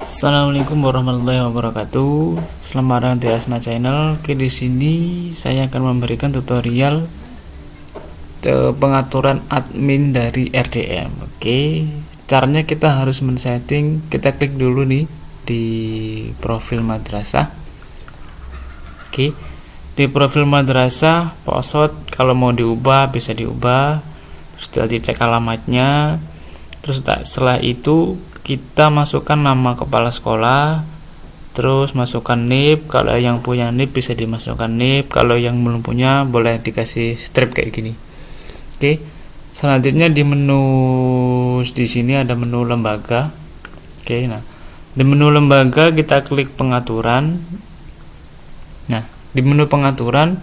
Assalamualaikum warahmatullahi wabarakatuh. Selamat datang di Asna Channel. Oke, di sini saya akan memberikan tutorial pengaturan admin dari RDM. Oke, caranya kita harus men-setting. Kita klik dulu nih di profil madrasah. Oke, di profil madrasah password kalau mau diubah bisa diubah. Terus dicek alamatnya. Terus setelah itu kita masukkan nama kepala sekolah terus masukkan NIP kalau yang punya NIP bisa dimasukkan NIP kalau yang belum punya boleh dikasih strip kayak gini. Oke selanjutnya di menu di sini ada menu lembaga. Oke nah di menu lembaga kita klik pengaturan. Nah di menu pengaturan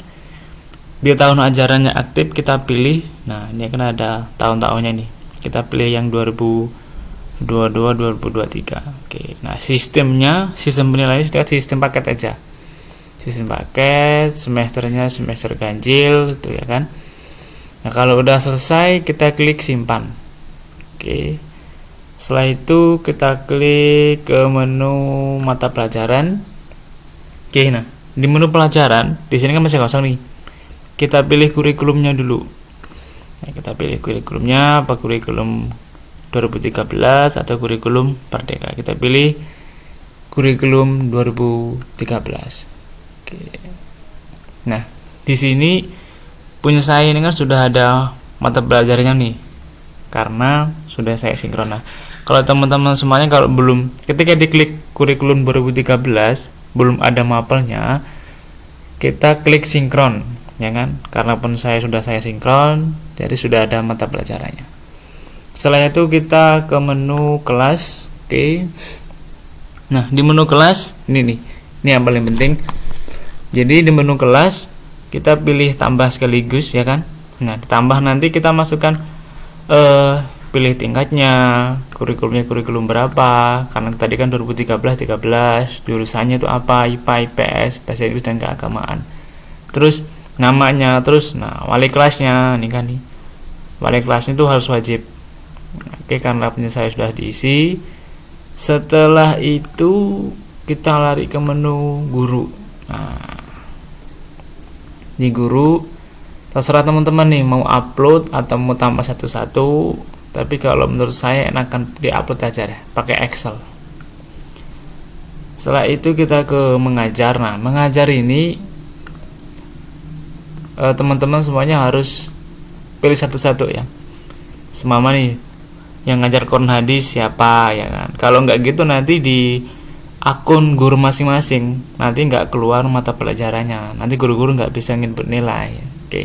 biar tahun ajarannya aktif kita pilih. Nah ini akan ada tahun-tahunnya nih. Kita pilih yang 2000 22 2023 oke nah sistemnya sistem penilaian sudah sistem paket aja. Sistem paket semesternya semester ganjil itu ya kan? Nah kalau udah selesai kita klik simpan. Oke setelah itu kita klik ke menu mata pelajaran. Oke nah di menu pelajaran di sini kan masih kosong nih. Kita pilih kurikulumnya dulu. Nah, kita pilih kurikulumnya apa kurikulum 2013 atau kurikulum Merdeka. Kita pilih kurikulum 2013. Oke. Nah, di sini punya saya ini kan sudah ada mata pelajarannya nih. Karena sudah saya sinkron. Nah, kalau teman-teman semuanya kalau belum ketika diklik kurikulum 2013 belum ada mapelnya, kita klik sinkron, ya kan? Karena pun saya sudah saya sinkron, jadi sudah ada mata pelajarannya setelah itu kita ke menu kelas oke. Okay. nah di menu kelas ini nih ini yang paling penting. Jadi di menu kelas kita pilih tambah sekaligus ya kan? Nah ditambah nanti kita masukkan uh, pilih tingkatnya kurikulumnya kurikulum berapa karena tadi kan 2013 13 jurusannya itu apa IPA IPS bahasa dan keagamaan. Terus namanya terus nah wali kelasnya nih kan nih. Wali kelasnya itu harus wajib Oke, karena punya saya sudah diisi. Setelah itu kita lari ke menu guru. Nah, di guru terserah teman-teman nih mau upload atau mau tambah satu-satu. Tapi kalau menurut saya enakan di-upload aja deh, pakai Excel. Setelah itu kita ke mengajar. Nah, mengajar ini eh, teman-teman semuanya harus pilih satu-satu ya. Semama nih yang ngajar Quran hadis siapa ya kan? Kalau nggak gitu nanti di akun guru masing-masing. Nanti nggak keluar mata pelajarannya. Nanti guru-guru nggak bisa nginput nilai oke.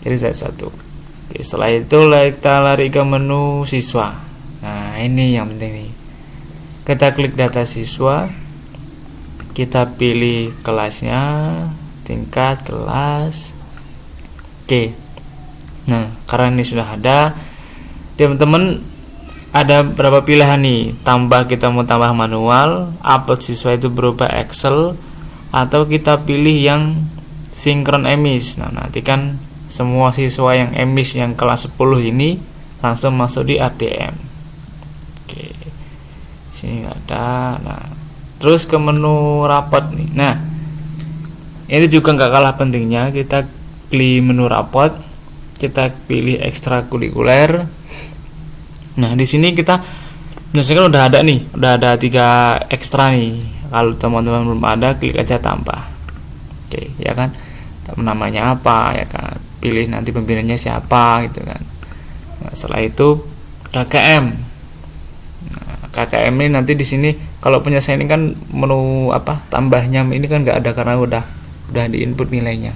Jadi satu. Oke, setelah itu kita lari ke menu siswa. Nah ini yang penting nih. Kita klik data siswa. Kita pilih kelasnya tingkat kelas. Oke. Nah karena ini sudah ada teman-teman ada berapa pilihan nih? Tambah kita mau tambah manual upload siswa itu berupa Excel atau kita pilih yang sinkron emis. Nah nanti kan semua siswa yang emis yang kelas 10 ini langsung masuk di ATM oke. Sini nggak ada. Nah terus ke menu rapat nih. Nah ini juga nggak kalah pentingnya kita klik menu rapat kita pilih ekstrakurikuler Nah, di sini kita misalkan udah ada nih, udah ada tiga ekstra nih. Kalau teman-teman belum ada, klik aja tambah. Oke, ya kan? Namanya apa ya kan? Pilih nanti pembinanya siapa gitu kan. Nah, setelah itu KKM. Nah, KKM ini nanti di sini kalau punya saya ini kan menu apa tambahnya ini kan nggak ada karena udah udah di input nilainya.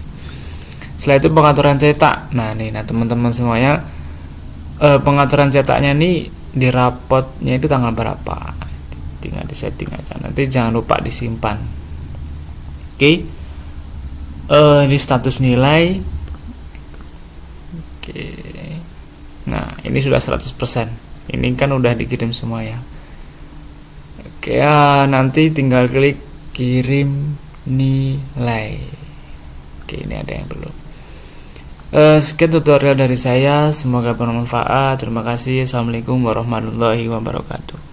Setelah itu pengaturan cetak. Nah, nih nah teman-teman semuanya uh, pengaturan cetaknya nih di rapotnya itu tanggal berapa? Tinggal di setting aja. Nanti jangan lupa disimpan. Oke. Okay. uh, eh, ini status nilai. Oke. Okay. nah ini sudah 100% ini kan udah dikirim semua ya. Oke okay, ya nanti tinggal klik kirim nilai. Oke ini ada yang belum Uh, sekian tutorial dari saya, semoga bermanfaat. Terima kasih. Assalamualaikum warahmatullahi wabarakatuh.